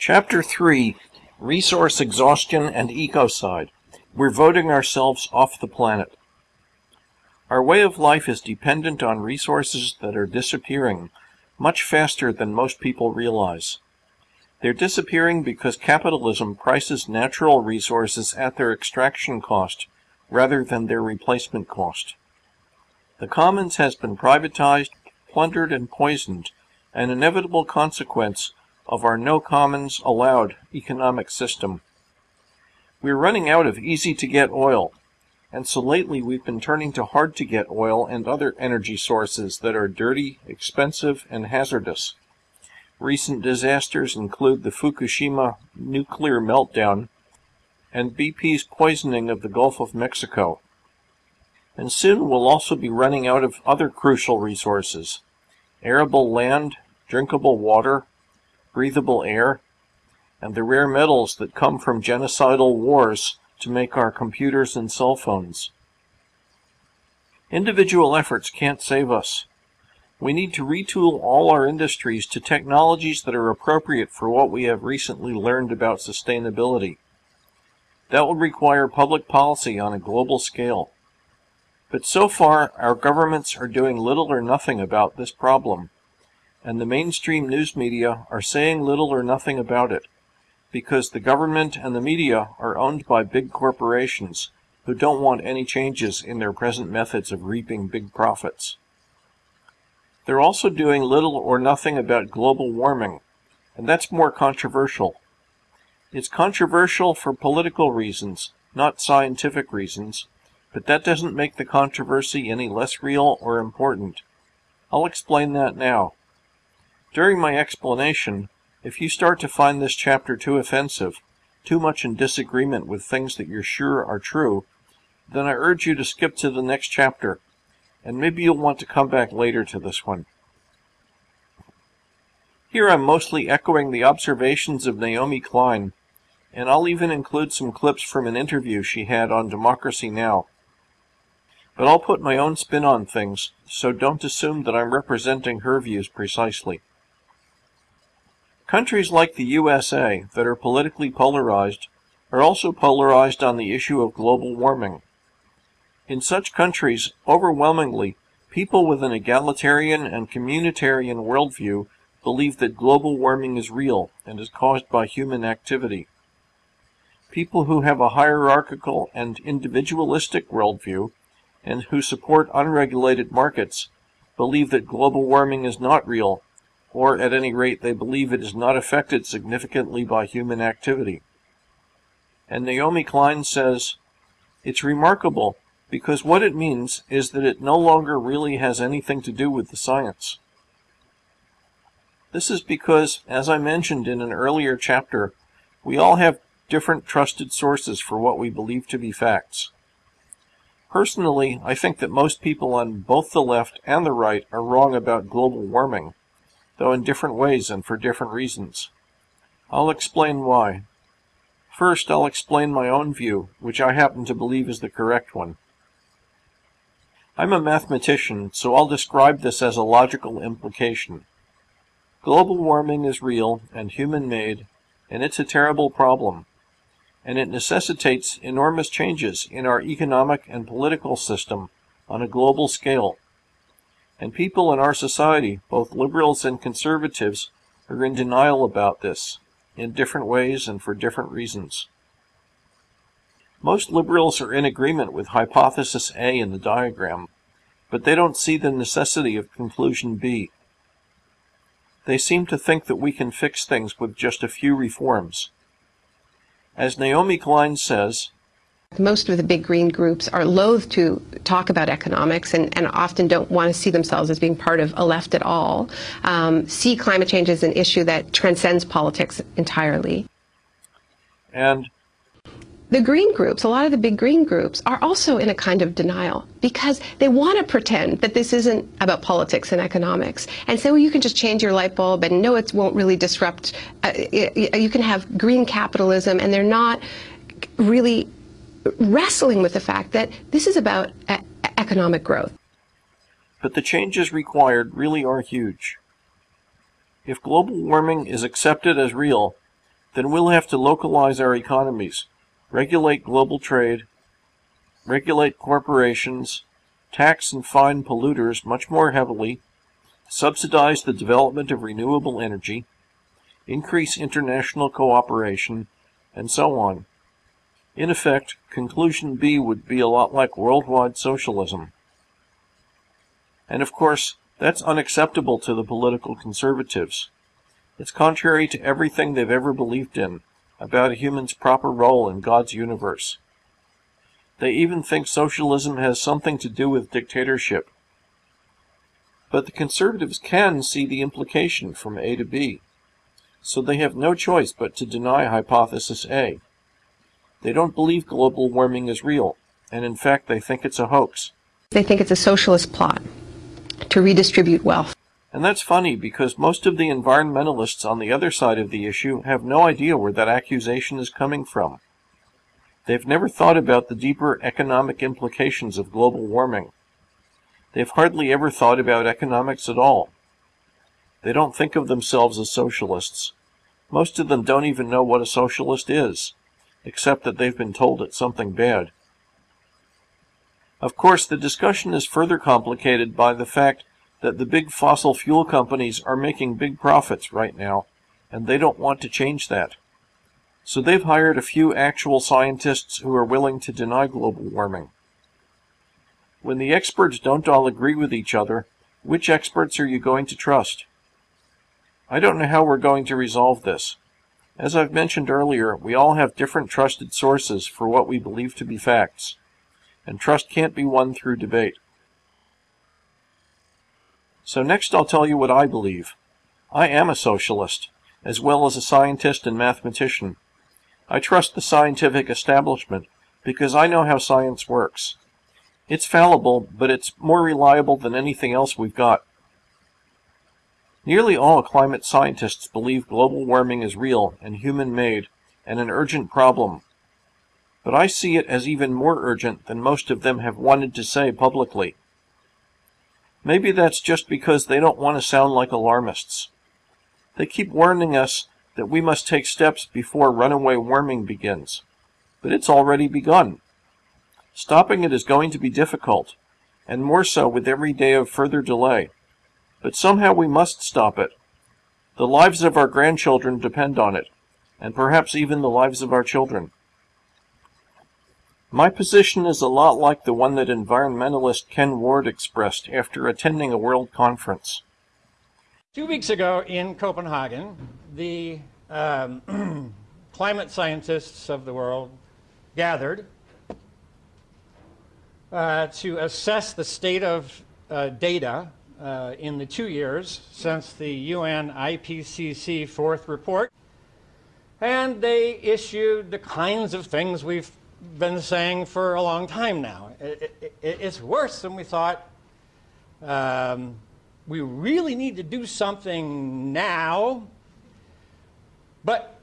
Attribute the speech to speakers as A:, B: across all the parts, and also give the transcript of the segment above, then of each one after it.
A: Chapter 3 Resource Exhaustion and Ecocide. We're voting ourselves off the planet. Our way of life is dependent on resources that are disappearing much faster than most people realize. They're disappearing because capitalism prices natural resources at their extraction cost rather than their replacement cost. The commons has been privatized, plundered, and poisoned, an inevitable consequence of our no commons allowed economic system. We're running out of easy to get oil, and so lately we've been turning to hard to get oil and other energy sources that are dirty, expensive, and hazardous. Recent disasters include the Fukushima nuclear meltdown and BP's poisoning of the Gulf of Mexico. And soon we'll also be running out of other crucial resources arable land, drinkable water, breathable air, and the rare metals that come from genocidal wars to make our computers and cell phones. Individual efforts can't save us. We need to retool all our industries to technologies that are appropriate for what we have recently learned about sustainability. That will require public policy on a global scale. But so far, our governments are doing little or nothing about this problem and the mainstream news media are saying little or nothing about it, because the government and the media are owned by big corporations who don't want any changes in their present methods of reaping big profits. They're also doing little or nothing about global warming, and that's more controversial. It's controversial for political reasons, not scientific reasons, but that doesn't make the controversy any less real or important. I'll explain that now. During my explanation, if you start to find this chapter too offensive, too much in disagreement with things that you're sure are true, then I urge you to skip to the next chapter, and maybe you'll want to come back later to this one. Here I'm mostly echoing the observations of Naomi Klein, and I'll even include some clips from an interview she had on Democracy Now! But I'll put my own spin on things, so don't assume that I'm representing her views precisely. Countries like the USA that are politically polarized are also polarized on the issue of global warming. In such countries, overwhelmingly, people with an egalitarian and communitarian worldview believe that global warming is real and is caused by human activity. People who have a hierarchical and individualistic worldview and who support unregulated markets believe that global warming is not real or at any rate they believe it is not affected significantly by human activity. And Naomi Klein says, It's remarkable because what it means is that it no longer really has anything to do with the science. This is because, as I mentioned in an earlier chapter, we all have different trusted sources for what we believe to be facts. Personally, I think that most people on both the left and the right are wrong about global warming though in different ways and for different reasons. I'll explain why. First, I'll explain my own view, which I happen to believe is the correct one. I'm a mathematician, so I'll describe this as a logical implication. Global warming is real and human-made, and it's a terrible problem, and it necessitates enormous changes in our economic and political system on a global scale. And people in our society, both liberals and conservatives, are in denial about this, in different ways and for different reasons. Most liberals are in agreement with hypothesis A in the diagram, but they don't see the necessity of conclusion B. They seem to think that we can fix things with just a few reforms. As Naomi Klein says,
B: most of the big green groups are loath to talk about economics and, and often don't want to see themselves as being part of a left at all, um, see climate change as an issue that transcends politics entirely.
A: And
B: the green groups, a lot of the big green groups, are also in a kind of denial because they want to pretend that this isn't about politics and economics and say, well, you can just change your light bulb and no, it won't really disrupt. Uh, you can have green capitalism, and they're not really wrestling with the fact that this is about economic growth.
A: But the changes required really are huge. If global warming is accepted as real, then we'll have to localize our economies, regulate global trade, regulate corporations, tax and fine polluters much more heavily, subsidize the development of renewable energy, increase international cooperation, and so on. In effect, conclusion B would be a lot like worldwide socialism. And of course, that's unacceptable to the political conservatives. It's contrary to everything they've ever believed in about a human's proper role in God's universe. They even think socialism has something to do with dictatorship. But the conservatives can see the implication from A to B, so they have no choice but to deny hypothesis A. They don't believe global warming is real, and in fact they think it's a hoax.
B: They think it's a socialist plot to redistribute wealth.
A: And that's funny because most of the environmentalists on the other side of the issue have no idea where that accusation is coming from. They've never thought about the deeper economic implications of global warming. They've hardly ever thought about economics at all. They don't think of themselves as socialists. Most of them don't even know what a socialist is, except that they've been told it's something bad. Of course, the discussion is further complicated by the fact that the big fossil fuel companies are making big profits right now, and they don't want to change that. So they've hired a few actual scientists who are willing to deny global warming. When the experts don't all agree with each other, which experts are you going to trust? I don't know how we're going to resolve this. As I've mentioned earlier, we all have different trusted sources for what we believe to be facts and trust can't be won through debate. So next I'll tell you what I believe. I am a socialist, as well as a scientist and mathematician. I trust the scientific establishment because I know how science works. It's fallible, but it's more reliable than anything else we've got. Nearly all climate scientists believe global warming is real and human-made and an urgent problem but I see it as even more urgent than most of them have wanted to say publicly. Maybe that's just because they don't want to sound like alarmists. They keep warning us that we must take steps before runaway warming begins. But it's already begun. Stopping it is going to be difficult, and more so with every day of further delay. But somehow we must stop it. The lives of our grandchildren depend on it, and perhaps even the lives of our children. My position is a lot like the one that environmentalist Ken Ward expressed after attending a world conference.
C: Two weeks ago in Copenhagen, the um, climate scientists of the world gathered uh, to assess the state of uh, data uh, in the two years since the UN IPCC fourth report. And they issued the kinds of things we've been saying for a long time now. It, it, it's worse than we thought. Um, we really need to do something now, but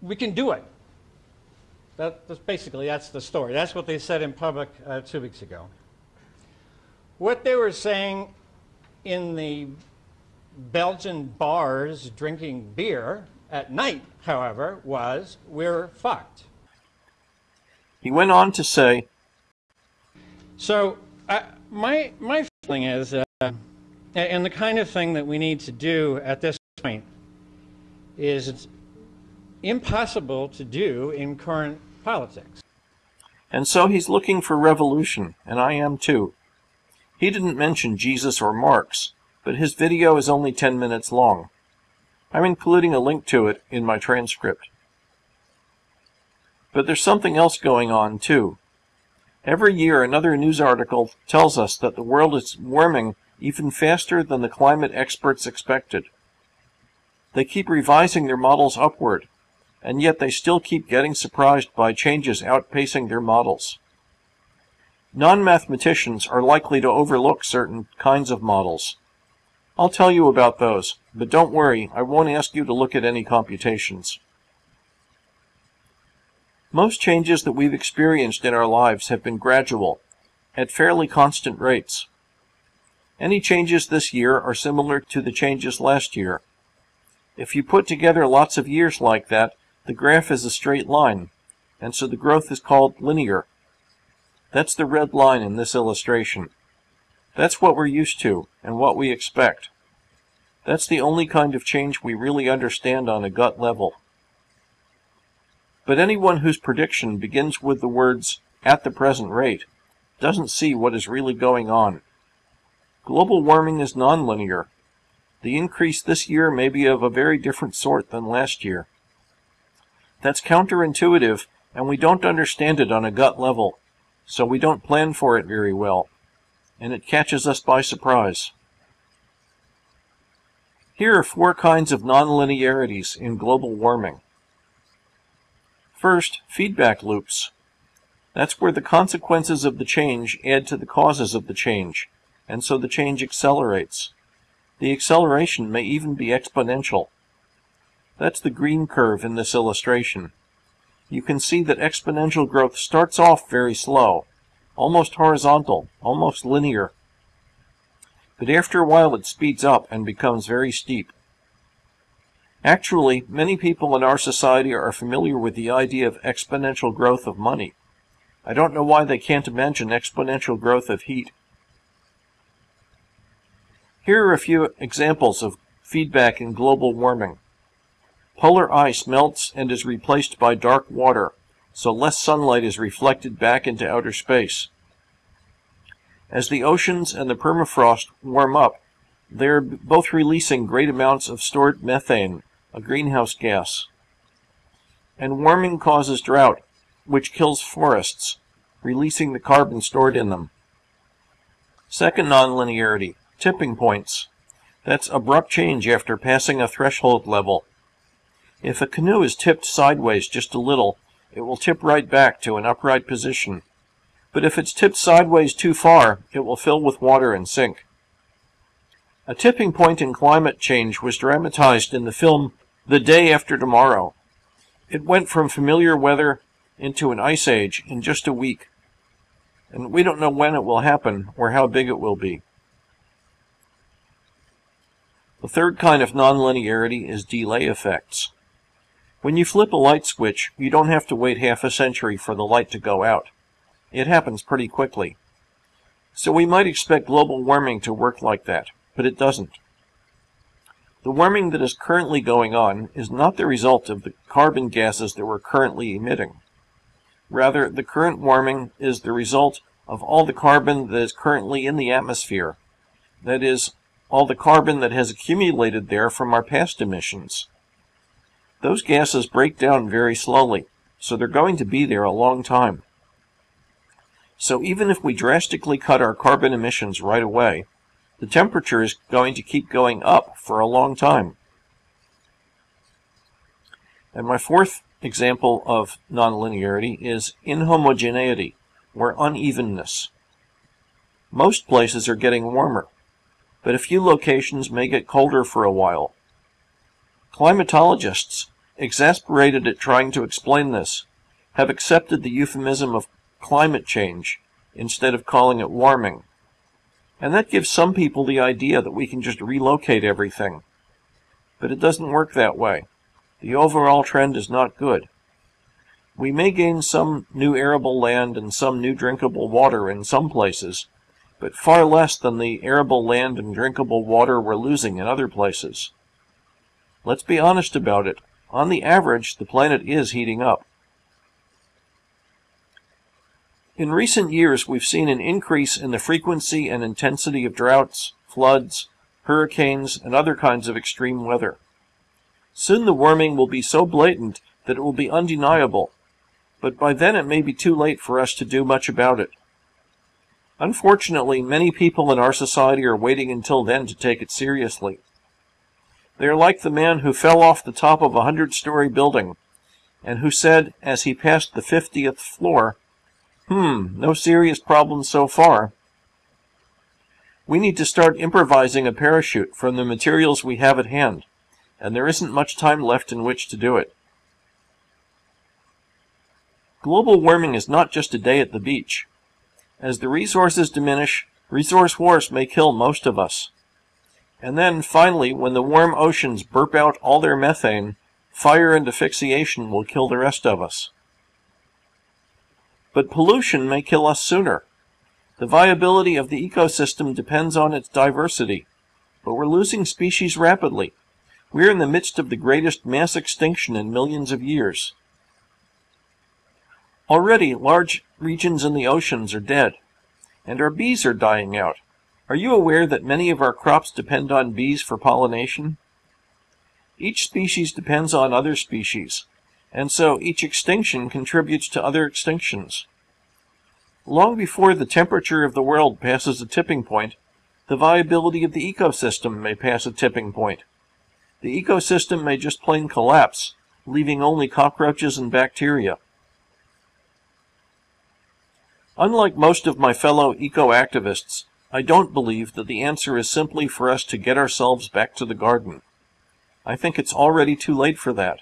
C: we can do it. That, that's basically, that's the story. That's what they said in public uh, two weeks ago. What they were saying in the Belgian bars drinking beer at night, however, was we're fucked.
A: He went on to say,
C: So, uh, my, my feeling is, uh, and the kind of thing that we need to do at this point is it's impossible to do in current politics.
A: And so he's looking for revolution, and I am too. He didn't mention Jesus or Marx, but his video is only 10 minutes long. I'm including a link to it in my transcript. But there's something else going on, too. Every year, another news article tells us that the world is warming even faster than the climate experts expected. They keep revising their models upward, and yet they still keep getting surprised by changes outpacing their models. Non-mathematicians are likely to overlook certain kinds of models. I'll tell you about those, but don't worry, I won't ask you to look at any computations. Most changes that we've experienced in our lives have been gradual, at fairly constant rates. Any changes this year are similar to the changes last year. If you put together lots of years like that, the graph is a straight line, and so the growth is called linear. That's the red line in this illustration. That's what we're used to, and what we expect. That's the only kind of change we really understand on a gut level. But anyone whose prediction begins with the words, at the present rate, doesn't see what is really going on. Global warming is nonlinear. The increase this year may be of a very different sort than last year. That's counterintuitive, and we don't understand it on a gut level, so we don't plan for it very well, and it catches us by surprise. Here are four kinds of nonlinearities in global warming. First, feedback loops. That's where the consequences of the change add to the causes of the change, and so the change accelerates. The acceleration may even be exponential. That's the green curve in this illustration. You can see that exponential growth starts off very slow, almost horizontal, almost linear. But after a while it speeds up and becomes very steep. Actually, many people in our society are familiar with the idea of exponential growth of money. I don't know why they can't imagine exponential growth of heat. Here are a few examples of feedback in global warming. Polar ice melts and is replaced by dark water, so less sunlight is reflected back into outer space. As the oceans and the permafrost warm up, they are both releasing great amounts of stored methane, a greenhouse gas. And warming causes drought, which kills forests, releasing the carbon stored in them. Second nonlinearity, tipping points. That's abrupt change after passing a threshold level. If a canoe is tipped sideways just a little, it will tip right back to an upright position. But if it's tipped sideways too far, it will fill with water and sink. A tipping point in climate change was dramatized in the film The Day After Tomorrow. It went from familiar weather into an ice age in just a week. And we don't know when it will happen or how big it will be. The third kind of nonlinearity is delay effects. When you flip a light switch, you don't have to wait half a century for the light to go out. It happens pretty quickly. So we might expect global warming to work like that, but it doesn't. The warming that is currently going on is not the result of the carbon gases that we're currently emitting. Rather, the current warming is the result of all the carbon that is currently in the atmosphere. That is, all the carbon that has accumulated there from our past emissions. Those gases break down very slowly, so they're going to be there a long time. So even if we drastically cut our carbon emissions right away, the temperature is going to keep going up for a long time. And my fourth example of nonlinearity is inhomogeneity, or unevenness. Most places are getting warmer, but a few locations may get colder for a while. Climatologists, exasperated at trying to explain this, have accepted the euphemism of climate change instead of calling it warming. And that gives some people the idea that we can just relocate everything. But it doesn't work that way. The overall trend is not good. We may gain some new arable land and some new drinkable water in some places, but far less than the arable land and drinkable water we're losing in other places. Let's be honest about it. On the average, the planet is heating up. In recent years, we've seen an increase in the frequency and intensity of droughts, floods, hurricanes, and other kinds of extreme weather. Soon the warming will be so blatant that it will be undeniable, but by then it may be too late for us to do much about it. Unfortunately, many people in our society are waiting until then to take it seriously. They are like the man who fell off the top of a hundred story building, and who said, as he passed the fiftieth floor, Hmm, no serious problems so far. We need to start improvising a parachute from the materials we have at hand, and there isn't much time left in which to do it. Global warming is not just a day at the beach. As the resources diminish, resource wars may kill most of us. And then, finally, when the warm oceans burp out all their methane, fire and asphyxiation will kill the rest of us. But pollution may kill us sooner. The viability of the ecosystem depends on its diversity, but we're losing species rapidly. We're in the midst of the greatest mass extinction in millions of years. Already, large regions in the oceans are dead, and our bees are dying out. Are you aware that many of our crops depend on bees for pollination? Each species depends on other species, and so each extinction contributes to other extinctions. Long before the temperature of the world passes a tipping point, the viability of the ecosystem may pass a tipping point. The ecosystem may just plain collapse, leaving only cockroaches and bacteria. Unlike most of my fellow eco-activists, I don't believe that the answer is simply for us to get ourselves back to the garden. I think it's already too late for that.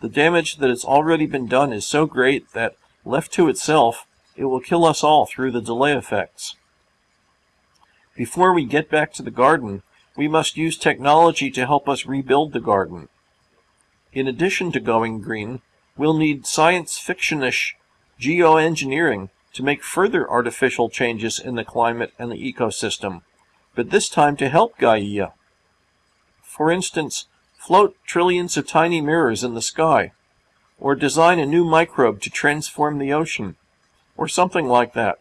A: The damage that has already been done is so great that, left to itself, it will kill us all through the delay effects. Before we get back to the garden, we must use technology to help us rebuild the garden. In addition to going green, we'll need science fiction-ish geoengineering to make further artificial changes in the climate and the ecosystem, but this time to help Gaia. For instance, float trillions of tiny mirrors in the sky, or design a new microbe to transform the ocean, or something like that.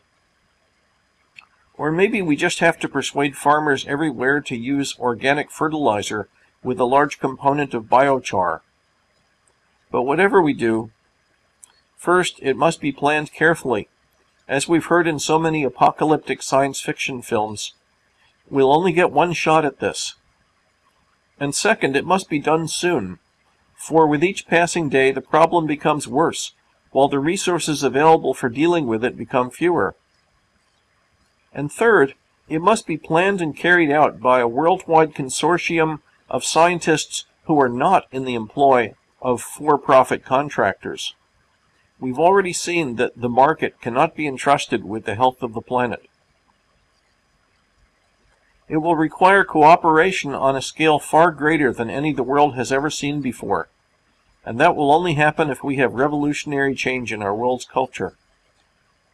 A: Or maybe we just have to persuade farmers everywhere to use organic fertilizer with a large component of biochar. But whatever we do, first it must be planned carefully as we've heard in so many apocalyptic science fiction films, we'll only get one shot at this. And second, it must be done soon, for with each passing day the problem becomes worse, while the resources available for dealing with it become fewer. And third, it must be planned and carried out by a worldwide consortium of scientists who are not in the employ of for-profit contractors. We've already seen that the market cannot be entrusted with the health of the planet. It will require cooperation on a scale far greater than any the world has ever seen before. And that will only happen if we have revolutionary change in our world's culture.